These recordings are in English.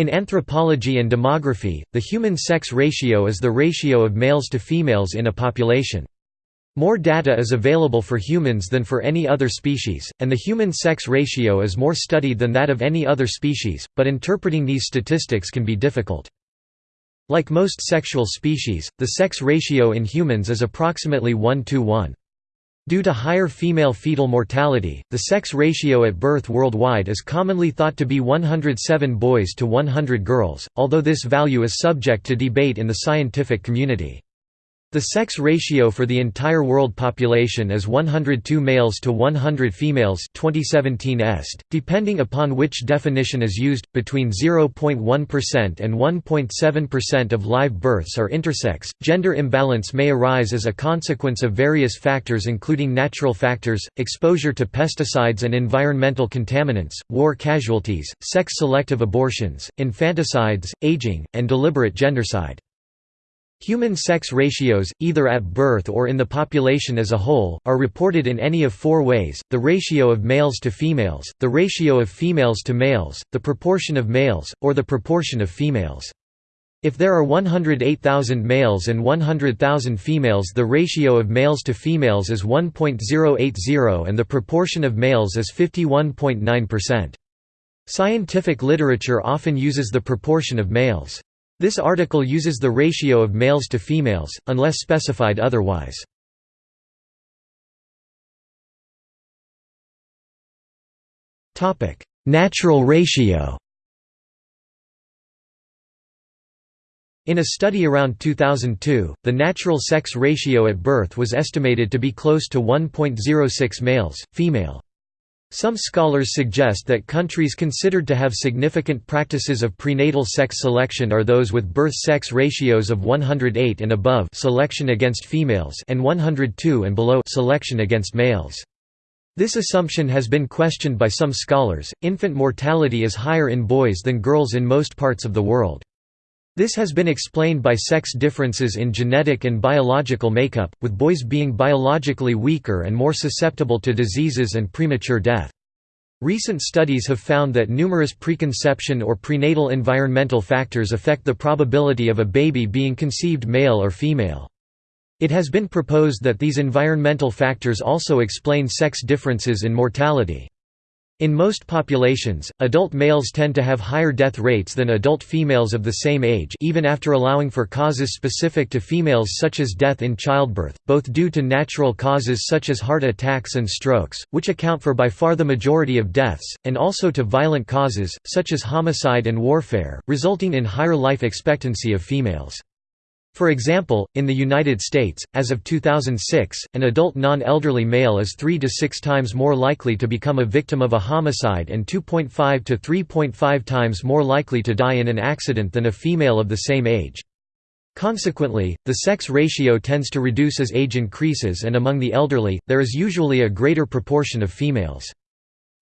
In anthropology and demography, the human sex ratio is the ratio of males to females in a population. More data is available for humans than for any other species, and the human sex ratio is more studied than that of any other species, but interpreting these statistics can be difficult. Like most sexual species, the sex ratio in humans is approximately 1 to 1. Due to higher female fetal mortality, the sex ratio at birth worldwide is commonly thought to be 107 boys to 100 girls, although this value is subject to debate in the scientific community. The sex ratio for the entire world population is 102 males to 100 females 2017 est, depending upon which definition is used, between 0.1% and 1.7% of live births are intersex. Gender imbalance may arise as a consequence of various factors including natural factors, exposure to pesticides and environmental contaminants, war casualties, sex-selective abortions, infanticides, aging, and deliberate gendercide. Human sex ratios, either at birth or in the population as a whole, are reported in any of four ways, the ratio of males to females, the ratio of females to males, the proportion of males, or the proportion of females. If there are 108,000 males and 100,000 females the ratio of males to females is 1.080 and the proportion of males is 51.9%. Scientific literature often uses the proportion of males. This article uses the ratio of males to females, unless specified otherwise. Natural ratio In a study around 2002, the natural sex ratio at birth was estimated to be close to 1.06 males, female. Some scholars suggest that countries considered to have significant practices of prenatal sex selection are those with birth sex ratios of 108 and above selection against females and 102 and below selection against males. This assumption has been questioned by some scholars. Infant mortality is higher in boys than girls in most parts of the world. This has been explained by sex differences in genetic and biological makeup, with boys being biologically weaker and more susceptible to diseases and premature death. Recent studies have found that numerous preconception or prenatal environmental factors affect the probability of a baby being conceived male or female. It has been proposed that these environmental factors also explain sex differences in mortality. In most populations, adult males tend to have higher death rates than adult females of the same age even after allowing for causes specific to females such as death in childbirth, both due to natural causes such as heart attacks and strokes, which account for by far the majority of deaths, and also to violent causes, such as homicide and warfare, resulting in higher life expectancy of females. For example, in the United States, as of 2006, an adult non-elderly male is 3 to 6 times more likely to become a victim of a homicide and 2.5 to 3.5 times more likely to die in an accident than a female of the same age. Consequently, the sex ratio tends to reduce as age increases and among the elderly, there is usually a greater proportion of females.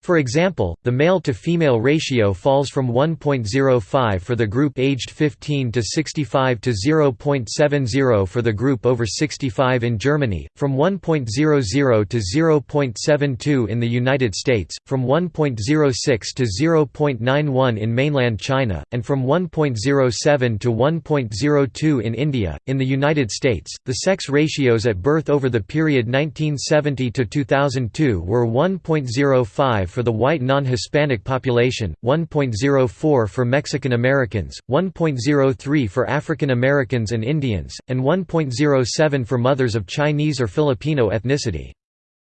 For example, the male-to-female ratio falls from 1.05 for the group aged 15 to 65 to 0.70 for the group over 65 in Germany, from 1.00 to 0.72 in the United States, from 1.06 to 0.91 in mainland China, and from 1.07 to 1.02 in India. In the United States, the sex ratios at birth over the period 1970 to 2002 were 1.05 for the white non-Hispanic population, 1.04 for Mexican Americans, 1.03 for African Americans and Indians, and 1.07 for mothers of Chinese or Filipino ethnicity.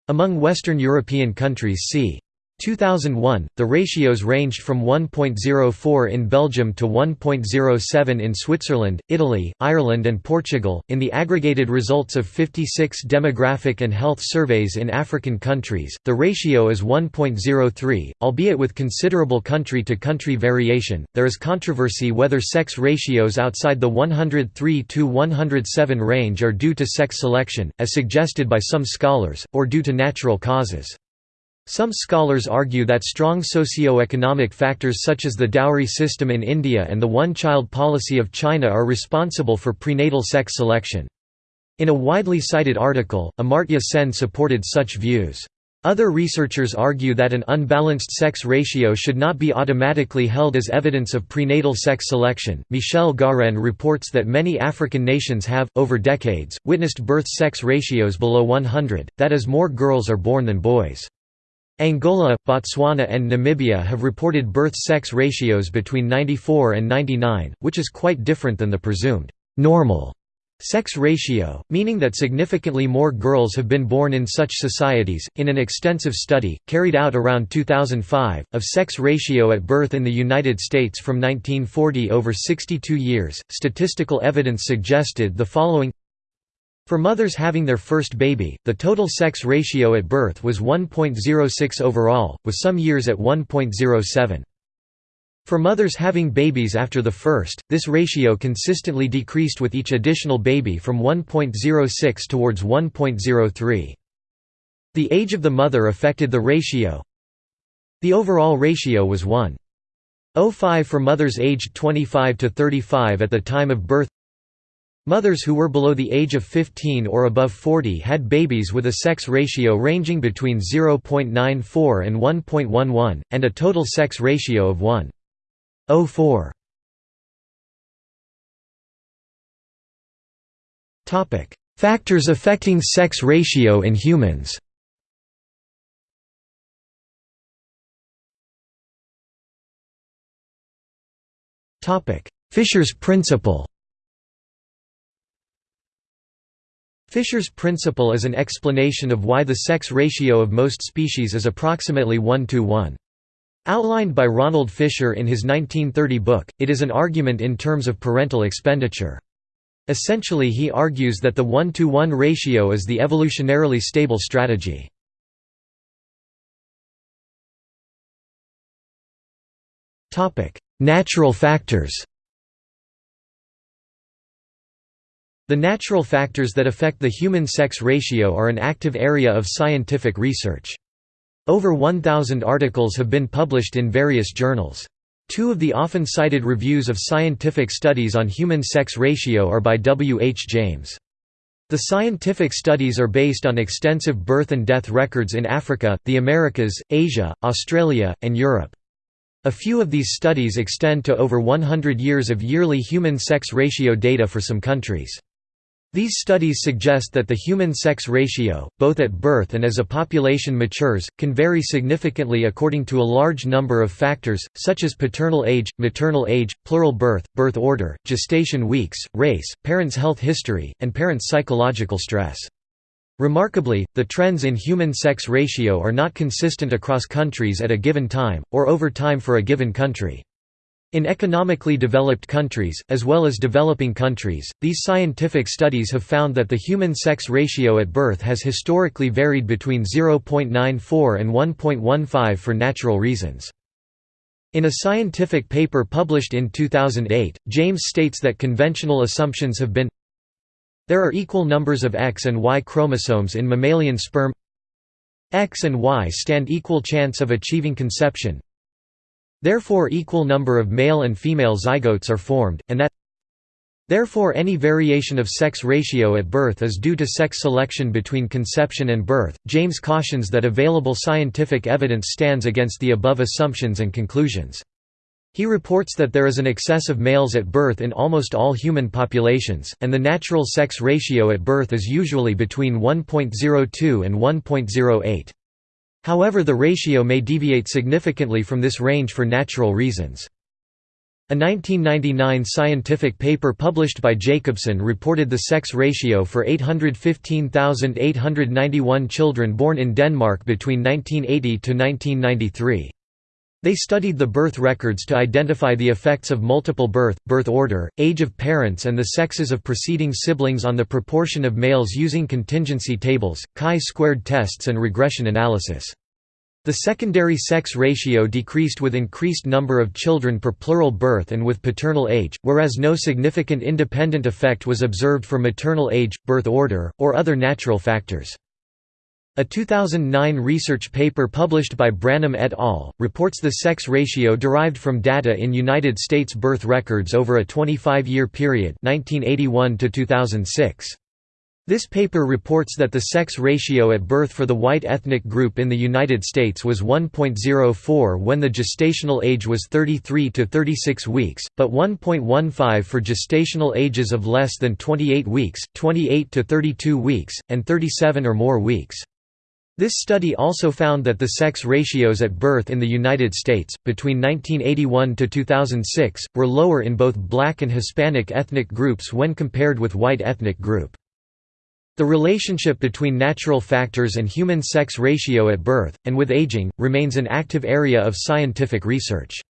Among Western European countries see 2001, the ratios ranged from 1.04 in Belgium to 1.07 in Switzerland, Italy, Ireland, and Portugal. In the aggregated results of 56 demographic and health surveys in African countries, the ratio is 1.03, albeit with considerable country to country variation. There is controversy whether sex ratios outside the 103 to 107 range are due to sex selection, as suggested by some scholars, or due to natural causes. Some scholars argue that strong socio-economic factors such as the dowry system in India and the one-child policy of China are responsible for prenatal sex selection. In a widely cited article, Amartya Sen supported such views. Other researchers argue that an unbalanced sex ratio should not be automatically held as evidence of prenatal sex selection. Michel Garenne reports that many African nations have, over decades, witnessed birth sex ratios below 100, that is, more girls are born than boys. Angola, Botswana, and Namibia have reported birth sex ratios between 94 and 99, which is quite different than the presumed normal Sex ratio, meaning that significantly more girls have been born in such societies. In an extensive study, carried out around 2005, of sex ratio at birth in the United States from 1940 over 62 years, statistical evidence suggested the following for mothers having their first baby, the total sex ratio at birth was 1.06 overall, with some years at 1.07. For mothers having babies after the first, this ratio consistently decreased with each additional baby from 1.06 towards 1.03. The age of the mother affected the ratio. The overall ratio was 1.05 for mothers aged 25 to 35 at the time of birth. Mothers who were below the age of 15 or above 40 had babies with a sex ratio ranging between 0.94 and 1.11, and a total sex ratio of 1. 04 Topic: Factors affecting sex ratio in humans. Fisher's principle. Fisher's principle is an explanation of why the sex ratio of most species is approximately 1 to 1. Outlined by Ronald Fisher in his 1930 book, it is an argument in terms of parental expenditure. Essentially he argues that the 1-to-1 ratio is the evolutionarily stable strategy. Natural factors The natural factors that affect the human sex ratio are an active area of scientific research. Over 1,000 articles have been published in various journals. Two of the often cited reviews of scientific studies on human sex ratio are by W. H. James. The scientific studies are based on extensive birth and death records in Africa, the Americas, Asia, Australia, and Europe. A few of these studies extend to over 100 years of yearly human sex ratio data for some countries. These studies suggest that the human sex ratio, both at birth and as a population matures, can vary significantly according to a large number of factors, such as paternal age, maternal age, plural birth, birth order, gestation weeks, race, parents' health history, and parents' psychological stress. Remarkably, the trends in human sex ratio are not consistent across countries at a given time, or over time for a given country. In economically developed countries, as well as developing countries, these scientific studies have found that the human sex ratio at birth has historically varied between 0.94 and 1.15 for natural reasons. In a scientific paper published in 2008, James states that conventional assumptions have been There are equal numbers of X and Y chromosomes in mammalian sperm X and Y stand equal chance of achieving conception Therefore equal number of male and female zygotes are formed, and that Therefore any variation of sex ratio at birth is due to sex selection between conception and birth. James cautions that available scientific evidence stands against the above assumptions and conclusions. He reports that there is an excess of males at birth in almost all human populations, and the natural sex ratio at birth is usually between 1.02 and 1.08. However the ratio may deviate significantly from this range for natural reasons. A 1999 scientific paper published by Jacobsen reported the sex ratio for 815,891 children born in Denmark between 1980 to 1993. They studied the birth records to identify the effects of multiple birth, birth order, age of parents and the sexes of preceding siblings on the proportion of males using contingency tables, chi-squared tests and regression analysis. The secondary sex ratio decreased with increased number of children per plural birth and with paternal age, whereas no significant independent effect was observed for maternal age, birth order, or other natural factors. A 2009 research paper published by Branum et al. reports the sex ratio derived from data in United States birth records over a 25-year period 1981 to 2006. This paper reports that the sex ratio at birth for the white ethnic group in the United States was 1.04 when the gestational age was 33 to 36 weeks, but 1.15 for gestational ages of less than 28 weeks, 28 to 32 weeks, and 37 or more weeks. This study also found that the sex ratios at birth in the United States, between 1981 to 2006, were lower in both black and Hispanic ethnic groups when compared with white ethnic group. The relationship between natural factors and human sex ratio at birth, and with aging, remains an active area of scientific research.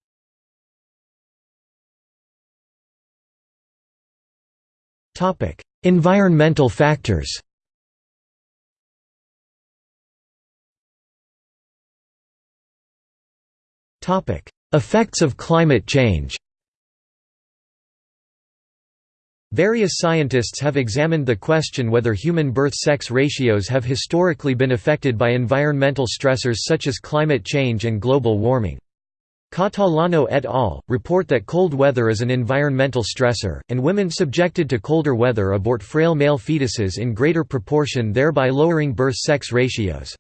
environmental factors Effects of climate change Various scientists have examined the question whether human birth-sex ratios have historically been affected by environmental stressors such as climate change and global warming. Catalano et al. report that cold weather is an environmental stressor, and women subjected to colder weather abort frail male fetuses in greater proportion thereby lowering birth-sex ratios.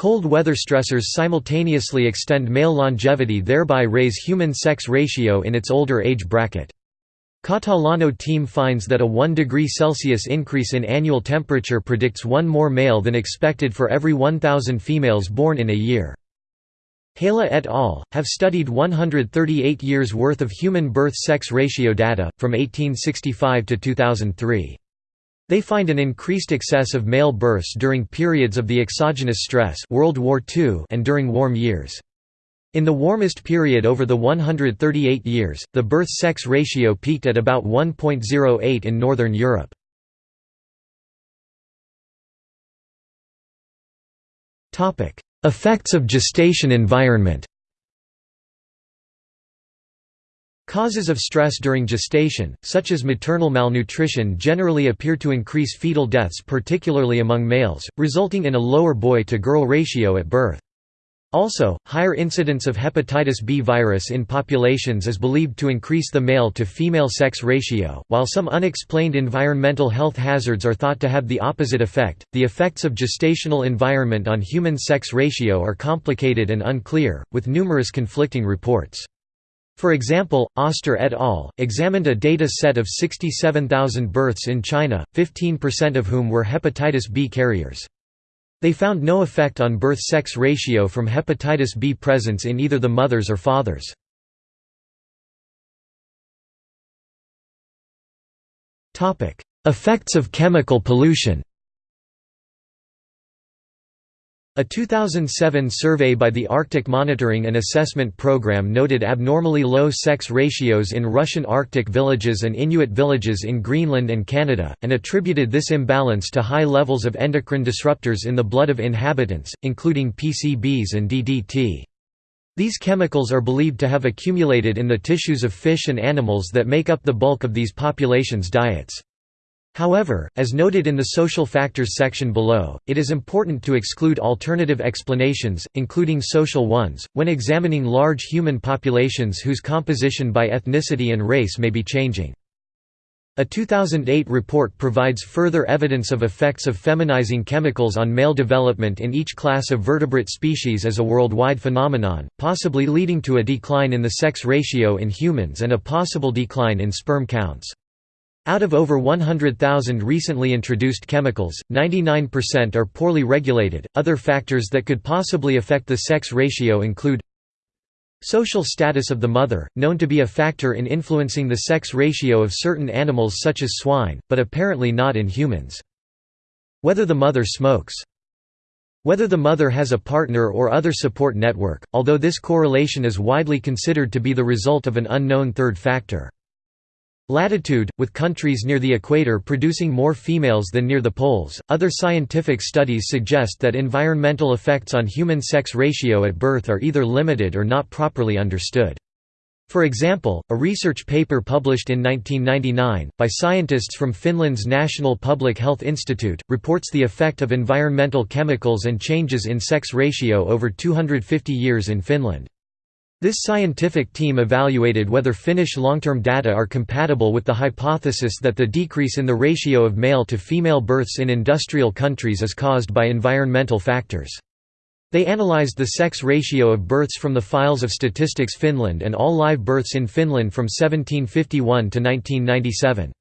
Cold weather stressors simultaneously extend male longevity thereby raise human sex ratio in its older age bracket. Catalano team finds that a 1 degree Celsius increase in annual temperature predicts one more male than expected for every 1,000 females born in a year. Helle et al. have studied 138 years' worth of human birth-sex ratio data, from 1865 to 2003. They find an increased excess of male births during periods of the exogenous stress World War II and during warm years. In the warmest period over the 138 years, the birth-sex ratio peaked at about 1.08 in Northern Europe. Effects of gestation environment Causes of stress during gestation, such as maternal malnutrition generally appear to increase fetal deaths particularly among males, resulting in a lower boy-to-girl ratio at birth. Also, higher incidence of hepatitis B virus in populations is believed to increase the male-to-female sex ratio. While some unexplained environmental health hazards are thought to have the opposite effect, the effects of gestational environment on human sex ratio are complicated and unclear, with numerous conflicting reports. For example, Oster et al. examined a data set of 67,000 births in China, 15% of whom were hepatitis B carriers. They found no effect on birth-sex ratio from hepatitis B presence in either the mothers or fathers. Effects of chemical pollution a 2007 survey by the Arctic Monitoring and Assessment Program noted abnormally low sex ratios in Russian Arctic villages and Inuit villages in Greenland and Canada, and attributed this imbalance to high levels of endocrine disruptors in the blood of inhabitants, including PCBs and DDT. These chemicals are believed to have accumulated in the tissues of fish and animals that make up the bulk of these populations' diets. However, as noted in the social factors section below, it is important to exclude alternative explanations, including social ones, when examining large human populations whose composition by ethnicity and race may be changing. A 2008 report provides further evidence of effects of feminizing chemicals on male development in each class of vertebrate species as a worldwide phenomenon, possibly leading to a decline in the sex ratio in humans and a possible decline in sperm counts. Out of over 100,000 recently introduced chemicals, 99% are poorly regulated. Other factors that could possibly affect the sex ratio include Social status of the mother, known to be a factor in influencing the sex ratio of certain animals such as swine, but apparently not in humans. Whether the mother smokes. Whether the mother has a partner or other support network, although this correlation is widely considered to be the result of an unknown third factor. Latitude, with countries near the equator producing more females than near the poles. Other scientific studies suggest that environmental effects on human sex ratio at birth are either limited or not properly understood. For example, a research paper published in 1999, by scientists from Finland's National Public Health Institute, reports the effect of environmental chemicals and changes in sex ratio over 250 years in Finland. This scientific team evaluated whether Finnish long-term data are compatible with the hypothesis that the decrease in the ratio of male to female births in industrial countries is caused by environmental factors. They analyzed the sex ratio of births from the files of Statistics Finland and all live births in Finland from 1751 to 1997.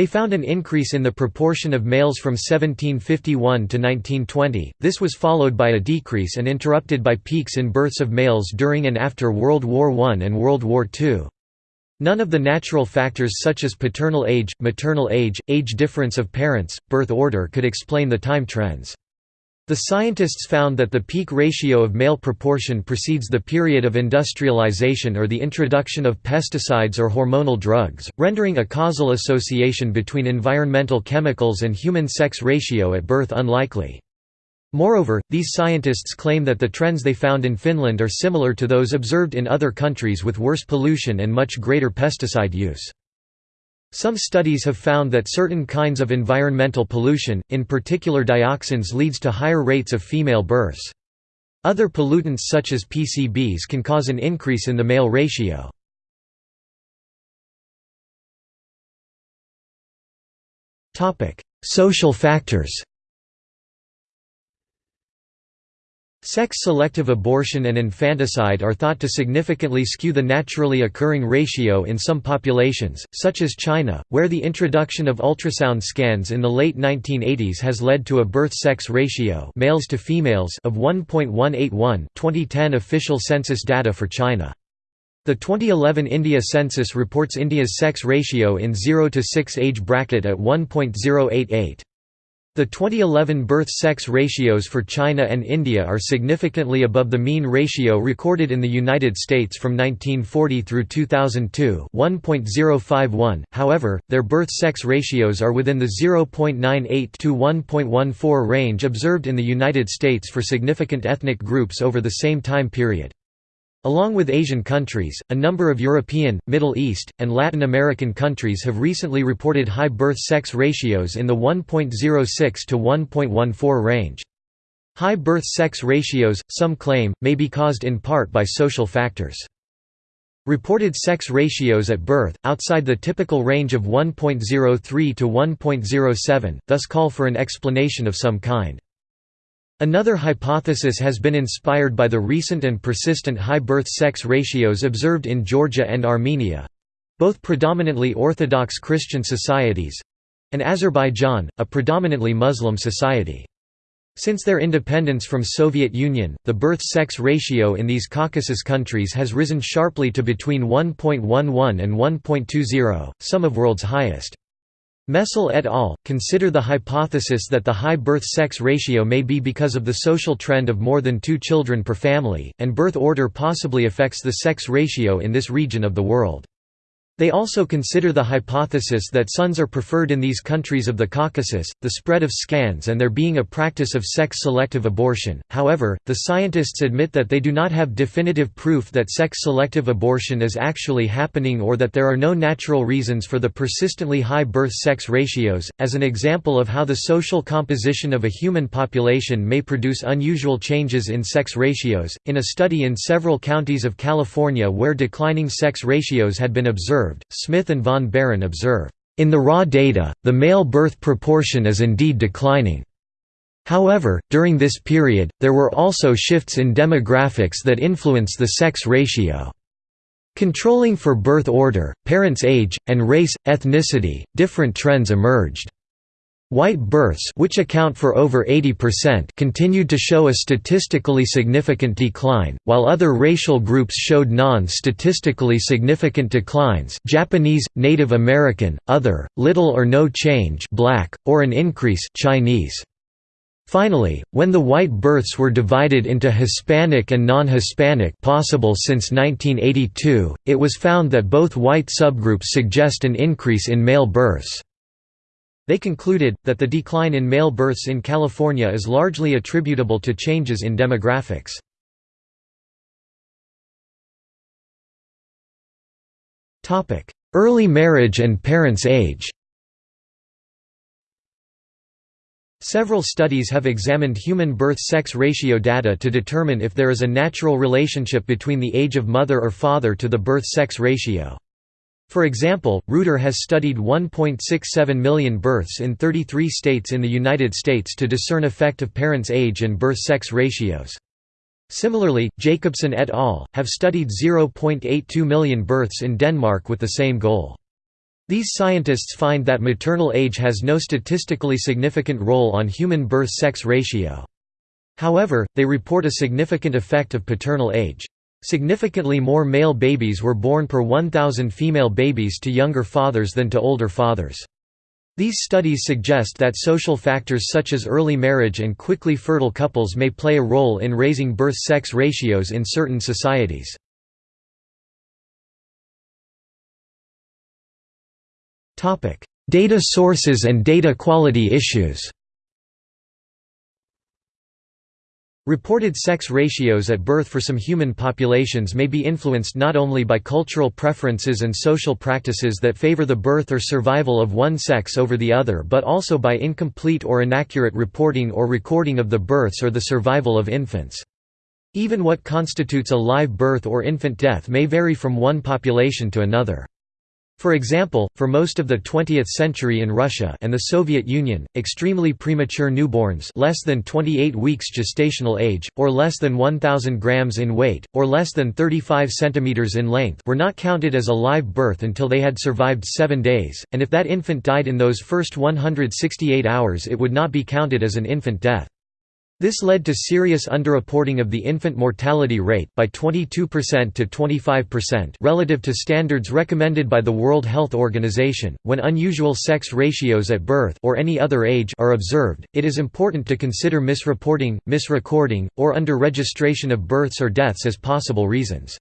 They found an increase in the proportion of males from 1751 to 1920, this was followed by a decrease and interrupted by peaks in births of males during and after World War I and World War II. None of the natural factors such as paternal age, maternal age, age difference of parents, birth order could explain the time trends. The scientists found that the peak ratio of male proportion precedes the period of industrialization or the introduction of pesticides or hormonal drugs, rendering a causal association between environmental chemicals and human sex ratio at birth unlikely. Moreover, these scientists claim that the trends they found in Finland are similar to those observed in other countries with worse pollution and much greater pesticide use. Some studies have found that certain kinds of environmental pollution, in particular dioxins leads to higher rates of female births. Other pollutants such as PCBs can cause an increase in the male ratio. Social factors Sex-selective abortion and infanticide are thought to significantly skew the naturally occurring ratio in some populations, such as China, where the introduction of ultrasound scans in the late 1980s has led to a birth-sex ratio males to females of 1.181 2010 official census data for China. The 2011 India census reports India's sex ratio in 0 to 6 age bracket at 1.088. The 2011 birth-sex ratios for China and India are significantly above the mean ratio recorded in the United States from 1940 through 2002 1.051, however, their birth-sex ratios are within the 0.98 to 1.14 range observed in the United States for significant ethnic groups over the same time period. Along with Asian countries, a number of European, Middle East, and Latin American countries have recently reported high birth-sex ratios in the 1.06 to 1.14 range. High birth-sex ratios, some claim, may be caused in part by social factors. Reported sex ratios at birth, outside the typical range of 1.03 to 1.07, thus call for an explanation of some kind. Another hypothesis has been inspired by the recent and persistent high birth-sex ratios observed in Georgia and Armenia—both predominantly Orthodox Christian societies—and Azerbaijan, a predominantly Muslim society. Since their independence from Soviet Union, the birth-sex ratio in these Caucasus countries has risen sharply to between 1.11 and 1.20, some of world's highest. Meslé et al. consider the hypothesis that the high birth-sex ratio may be because of the social trend of more than two children per family, and birth order possibly affects the sex ratio in this region of the world. They also consider the hypothesis that sons are preferred in these countries of the Caucasus, the spread of scans and there being a practice of sex-selective abortion. However, the scientists admit that they do not have definitive proof that sex-selective abortion is actually happening or that there are no natural reasons for the persistently high birth-sex ratios. As an example of how the social composition of a human population may produce unusual changes in sex ratios, in a study in several counties of California where declining sex ratios had been observed, observed, Smith and von Behren observe, "...in the raw data, the male birth proportion is indeed declining. However, during this period, there were also shifts in demographics that influence the sex ratio. Controlling for birth order, parents' age, and race, ethnicity, different trends emerged. White births which account for over 80% continued to show a statistically significant decline, while other racial groups showed non-statistically significant declines Japanese, Native American, other, little or no change black, or an increase Chinese. Finally, when the white births were divided into Hispanic and non-Hispanic possible since 1982, it was found that both white subgroups suggest an increase in male births. They concluded, that the decline in male births in California is largely attributable to changes in demographics. Early marriage and parents' age Several studies have examined human birth-sex ratio data to determine if there is a natural relationship between the age of mother or father to the birth-sex ratio. For example, Ruder has studied 1.67 million births in 33 states in the United States to discern effect of parents' age and birth-sex ratios. Similarly, Jacobsen et al. have studied 0.82 million births in Denmark with the same goal. These scientists find that maternal age has no statistically significant role on human birth-sex ratio. However, they report a significant effect of paternal age. Significantly more male babies were born per 1,000 female babies to younger fathers than to older fathers. These studies suggest that social factors such as early marriage and quickly fertile couples may play a role in raising birth-sex ratios in certain societies. Data sources and data quality issues Reported sex ratios at birth for some human populations may be influenced not only by cultural preferences and social practices that favor the birth or survival of one sex over the other but also by incomplete or inaccurate reporting or recording of the births or the survival of infants. Even what constitutes a live birth or infant death may vary from one population to another. For example, for most of the 20th century in Russia and the Soviet Union, extremely premature newborns less than 28 weeks gestational age, or less than 1,000 grams in weight, or less than 35 centimeters in length were not counted as a live birth until they had survived seven days, and if that infant died in those first 168 hours it would not be counted as an infant death. This led to serious underreporting of the infant mortality rate by 22% to 25% relative to standards recommended by the World Health Organization. When unusual sex ratios at birth or any other age are observed, it is important to consider misreporting, misrecording, or under-registration of births or deaths as possible reasons.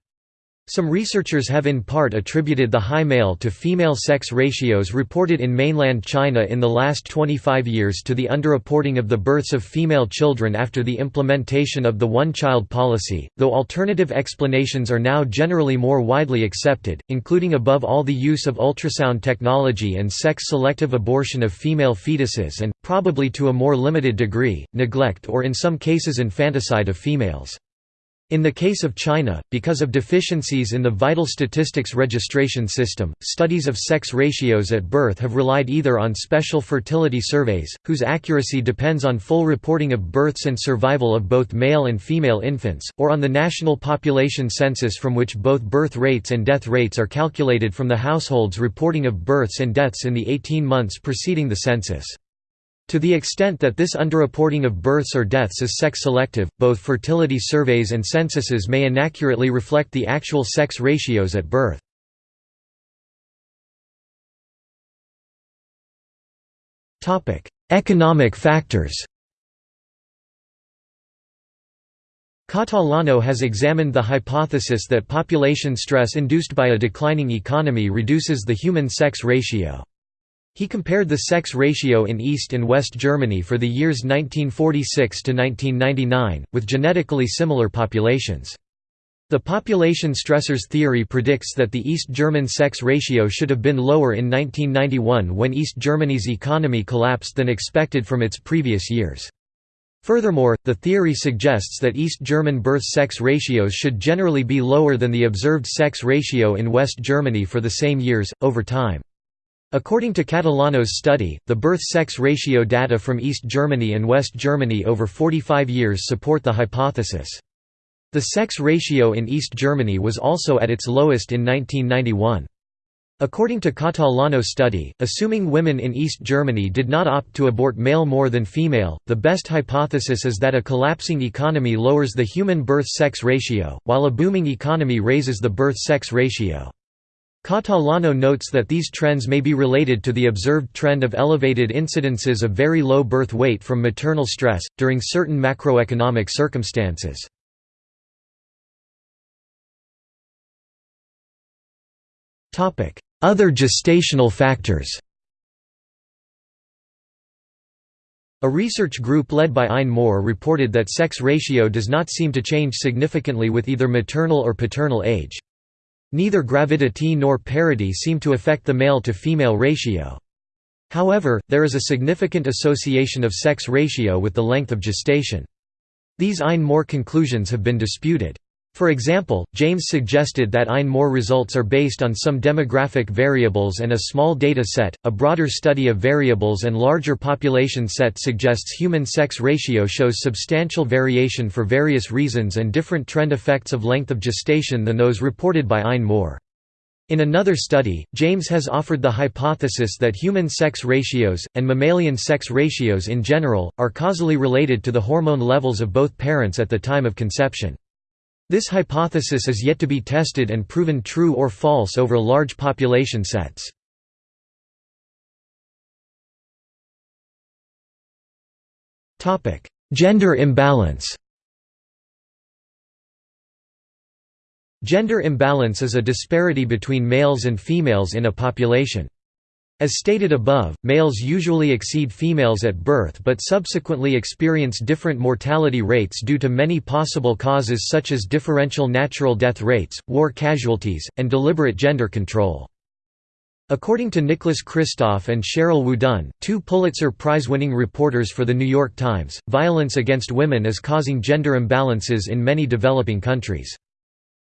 Some researchers have in part attributed the high male to female sex ratios reported in mainland China in the last 25 years to the underreporting of the births of female children after the implementation of the one-child policy, though alternative explanations are now generally more widely accepted, including above all the use of ultrasound technology and sex-selective abortion of female fetuses and, probably to a more limited degree, neglect or in some cases infanticide of females. In the case of China, because of deficiencies in the vital statistics registration system, studies of sex ratios at birth have relied either on special fertility surveys, whose accuracy depends on full reporting of births and survival of both male and female infants, or on the national population census from which both birth rates and death rates are calculated from the household's reporting of births and deaths in the 18 months preceding the census. To the extent that this underreporting of births or deaths is sex-selective, both fertility surveys and censuses may inaccurately reflect the actual sex ratios at birth. Economic factors Catalano has examined the hypothesis that population stress induced by a declining economy reduces the human sex ratio. He compared the sex ratio in East and West Germany for the years 1946 to 1999, with genetically similar populations. The population stressors theory predicts that the East German sex ratio should have been lower in 1991 when East Germany's economy collapsed than expected from its previous years. Furthermore, the theory suggests that East German birth-sex ratios should generally be lower than the observed sex ratio in West Germany for the same years, over time. According to Catalano's study, the birth-sex ratio data from East Germany and West Germany over 45 years support the hypothesis. The sex ratio in East Germany was also at its lowest in 1991. According to Catalano's study, assuming women in East Germany did not opt to abort male more than female, the best hypothesis is that a collapsing economy lowers the human birth-sex ratio, while a booming economy raises the birth-sex ratio. Catalano notes that these trends may be related to the observed trend of elevated incidences of very low birth weight from maternal stress, during certain macroeconomic circumstances. Other gestational factors A research group led by Ein Mor reported that sex ratio does not seem to change significantly with either maternal or paternal age. Neither gravidity nor parity seem to affect the male-to-female ratio. However, there is a significant association of sex ratio with the length of gestation. These Ein-Mor conclusions have been disputed. For example, James suggested that Ein-Mor results are based on some demographic variables and a small data set. A broader study of variables and larger population set suggests human sex ratio shows substantial variation for various reasons and different trend effects of length of gestation than those reported by Ein-Mor. In another study, James has offered the hypothesis that human sex ratios, and mammalian sex ratios in general, are causally related to the hormone levels of both parents at the time of conception. This hypothesis is yet to be tested and proven true or false over large population sets. Gender imbalance Gender imbalance is a disparity between males and females in a population. As stated above, males usually exceed females at birth but subsequently experience different mortality rates due to many possible causes such as differential natural death rates, war casualties, and deliberate gender control. According to Nicholas Kristof and Sheryl WuDunn, two Pulitzer Prize-winning reporters for The New York Times, violence against women is causing gender imbalances in many developing countries.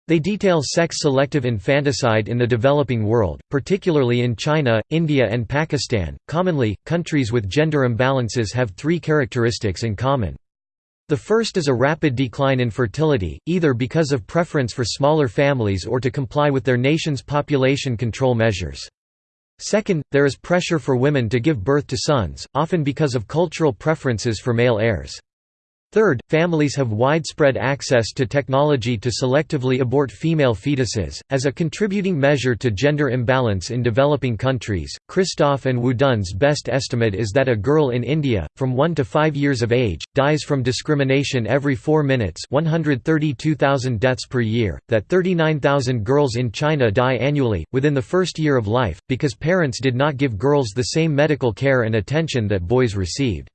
They detail sex-selective infanticide in the developing world, particularly in China, India and Pakistan. Commonly, countries with gender imbalances have three characteristics in common. The first is a rapid decline in fertility, either because of preference for smaller families or to comply with their nation's population control measures. Second, there is pressure for women to give birth to sons, often because of cultural preferences for male heirs. Third, families have widespread access to technology to selectively abort female fetuses. As a contributing measure to gender imbalance in developing countries, Kristof and WuDunn's best estimate is that a girl in India, from 1 to 5 years of age, dies from discrimination every 4 minutes 132,000 deaths per year, that 39,000 girls in China die annually, within the first year of life, because parents did not give girls the same medical care and attention that boys received.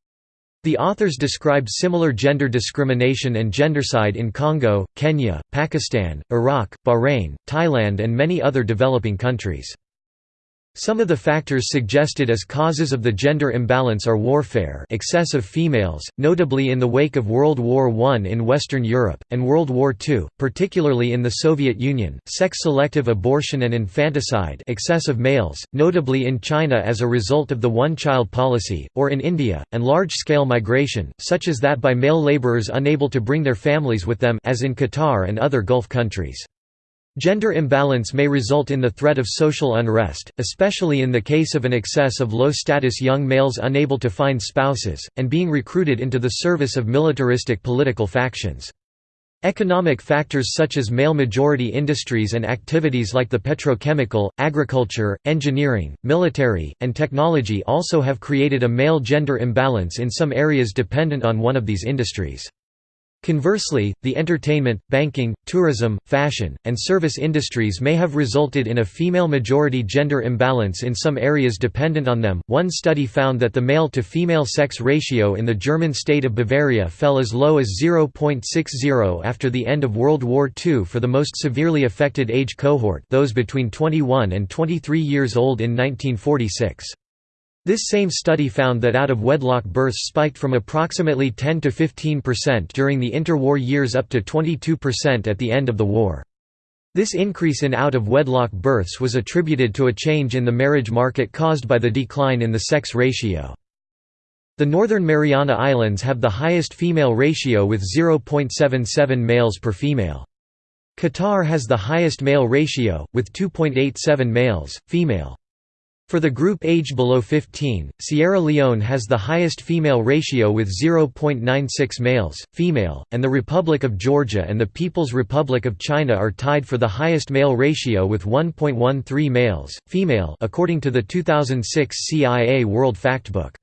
The authors described similar gender discrimination and gendercide in Congo, Kenya, Pakistan, Iraq, Bahrain, Thailand and many other developing countries. Some of the factors suggested as causes of the gender imbalance are warfare excess of females, notably in the wake of World War I in Western Europe, and World War II, particularly in the Soviet Union, sex-selective abortion and infanticide excess of males, notably in China as a result of the one-child policy, or in India, and large-scale migration, such as that by male laborers unable to bring their families with them as in Qatar and other Gulf countries. Gender imbalance may result in the threat of social unrest, especially in the case of an excess of low-status young males unable to find spouses, and being recruited into the service of militaristic political factions. Economic factors such as male-majority industries and activities like the petrochemical, agriculture, engineering, military, and technology also have created a male-gender imbalance in some areas dependent on one of these industries. Conversely, the entertainment, banking, tourism, fashion, and service industries may have resulted in a female majority gender imbalance in some areas dependent on them. One study found that the male to female sex ratio in the German state of Bavaria fell as low as 0.60 after the end of World War II for the most severely affected age cohort, those between 21 and 23 years old in 1946. This same study found that out-of-wedlock births spiked from approximately 10 to 15% during the interwar years up to 22% at the end of the war. This increase in out-of-wedlock births was attributed to a change in the marriage market caused by the decline in the sex ratio. The Northern Mariana Islands have the highest female ratio with 0.77 males per female. Qatar has the highest male ratio, with 2.87 males, female. For the group age below 15, Sierra Leone has the highest female ratio with 0.96 males, female, and the Republic of Georgia and the People's Republic of China are tied for the highest male ratio with 1.13 males, female according to the 2006 CIA World Factbook.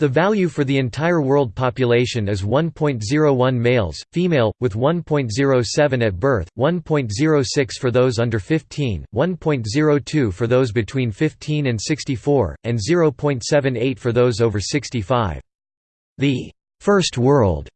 The value for the entire world population is 1.01 males, female, with 1.07 at birth, 1.06 for those under 15, 1.02 for those between 15 and 64, and 0.78 for those over 65. The First World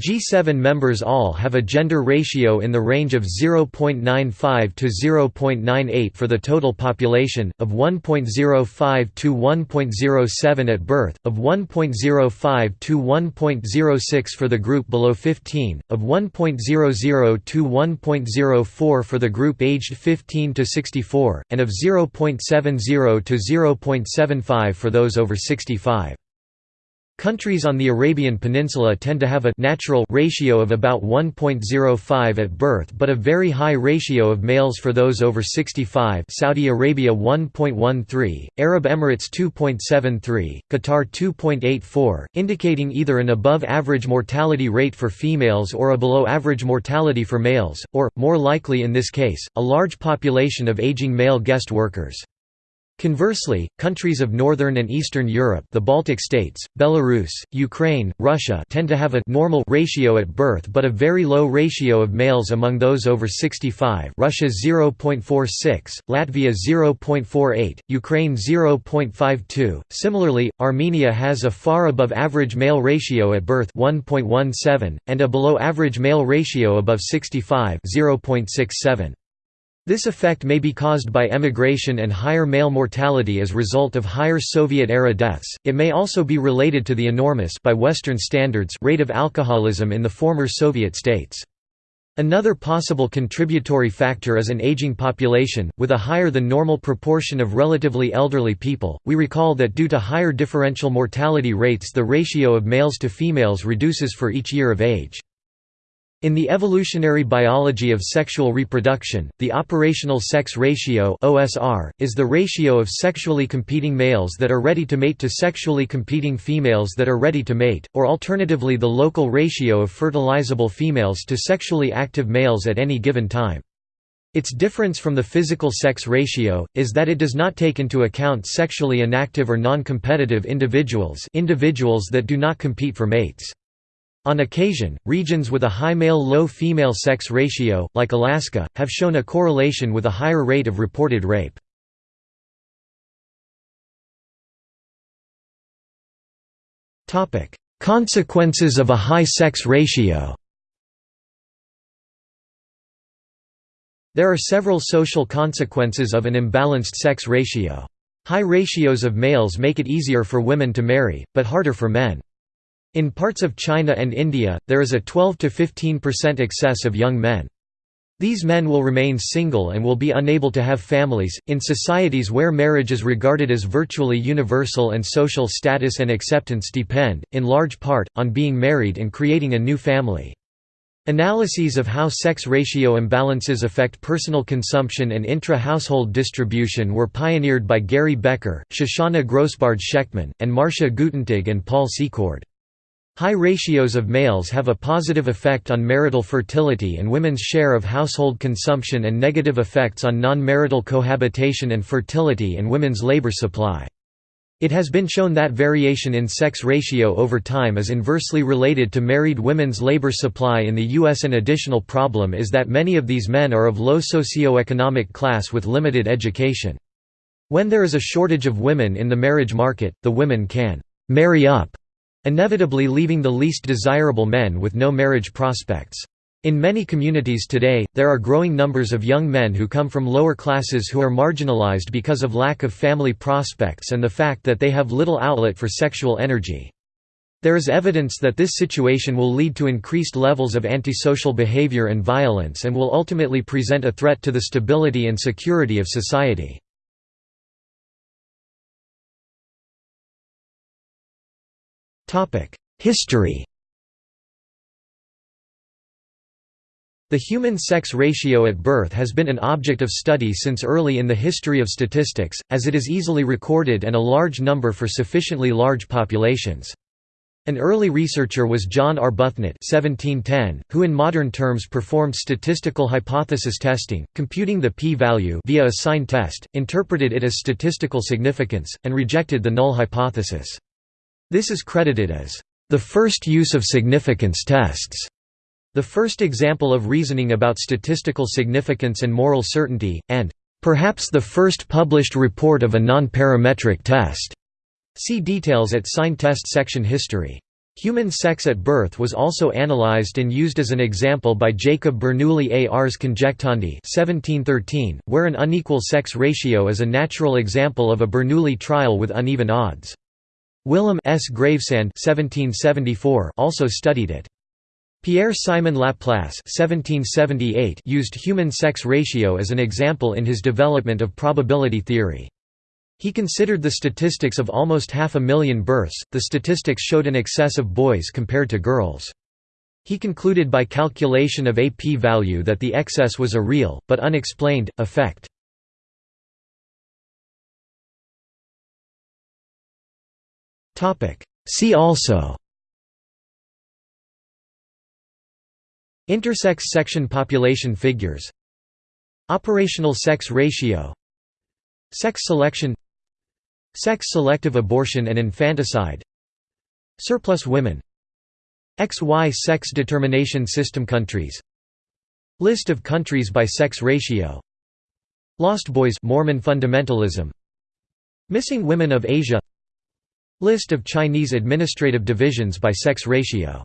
G7 members all have a gender ratio in the range of 0.95 to 0.98 for the total population, of 1.05 to 1.07 at birth, of 1.05 to 1.06 for the group below 15, of 1.00 to 1.04 for the group aged 15 to 64, and of 0.70 to 0.75 for those over 65. Countries on the Arabian Peninsula tend to have a natural ratio of about 1.05 at birth but a very high ratio of males for those over 65 Saudi Arabia 1.13, Arab Emirates 2.73, Qatar 2.84, indicating either an above-average mortality rate for females or a below-average mortality for males, or, more likely in this case, a large population of aging male guest workers. Conversely, countries of northern and eastern Europe the Baltic states, Belarus, Ukraine, Russia tend to have a normal ratio at birth but a very low ratio of males among those over 65 Russia 0.46, Latvia 0.48, Ukraine 0.52. Similarly, Armenia has a far above average male ratio at birth 1.17, and a below average male ratio above 65 0.67. This effect may be caused by emigration and higher male mortality as result of higher Soviet-era deaths, it may also be related to the enormous by Western standards rate of alcoholism in the former Soviet states. Another possible contributory factor is an aging population, with a higher than normal proportion of relatively elderly people. We recall that due to higher differential mortality rates the ratio of males to females reduces for each year of age. In the evolutionary biology of sexual reproduction, the operational sex ratio (OSR) is the ratio of sexually competing males that are ready to mate to sexually competing females that are ready to mate, or alternatively the local ratio of fertilizable females to sexually active males at any given time. Its difference from the physical sex ratio, is that it does not take into account sexually inactive or non-competitive individuals individuals that do not compete for mates. On occasion, regions with a high male-low female sex ratio, like Alaska, have shown a correlation with a higher rate of reported rape. Consequences of a high sex ratio There are several social consequences of an imbalanced sex ratio. High ratios of males make it easier for women to marry, but harder for men. In parts of China and India, there is a 12–15% excess of young men. These men will remain single and will be unable to have families. In societies where marriage is regarded as virtually universal and social status and acceptance depend, in large part, on being married and creating a new family. Analyses of how sex ratio imbalances affect personal consumption and intra-household distribution were pioneered by Gary Becker, Shoshana Grossbard-Schechtman, and Marcia Guttentag and Paul Secord. High ratios of males have a positive effect on marital fertility and women's share of household consumption and negative effects on non-marital cohabitation and fertility and women's labor supply. It has been shown that variation in sex ratio over time is inversely related to married women's labor supply in the U.S. An additional problem is that many of these men are of low socioeconomic class with limited education. When there is a shortage of women in the marriage market, the women can «marry up» inevitably leaving the least desirable men with no marriage prospects. In many communities today, there are growing numbers of young men who come from lower classes who are marginalized because of lack of family prospects and the fact that they have little outlet for sexual energy. There is evidence that this situation will lead to increased levels of antisocial behavior and violence and will ultimately present a threat to the stability and security of society. History The human sex ratio at birth has been an object of study since early in the history of statistics, as it is easily recorded and a large number for sufficiently large populations. An early researcher was John Arbuthnot (1710), who in modern terms performed statistical hypothesis testing, computing the p-value via a sign test, interpreted it as statistical significance, and rejected the null hypothesis. This is credited as the first use of significance tests, the first example of reasoning about statistical significance and moral certainty, and perhaps the first published report of a non-parametric test. See details at sign test section history. Human sex at birth was also analyzed and used as an example by Jacob Bernoulli Ars Conjectandi 1713, where an unequal sex ratio is a natural example of a Bernoulli trial with uneven odds. Willem S. Gravesande 1774 also studied it. Pierre-Simon Laplace (1778) used human sex ratio as an example in his development of probability theory. He considered the statistics of almost half a million births, the statistics showed an excess of boys compared to girls. He concluded by calculation of a p-value that the excess was a real, but unexplained, effect. See also. Intersex section population figures. Operational sex ratio. Sex selection. Sex-selective abortion and infanticide. Surplus women. XY sex determination system countries. List of countries by sex ratio. Lost Boys Mormon fundamentalism. Missing women of Asia List of Chinese administrative divisions by sex ratio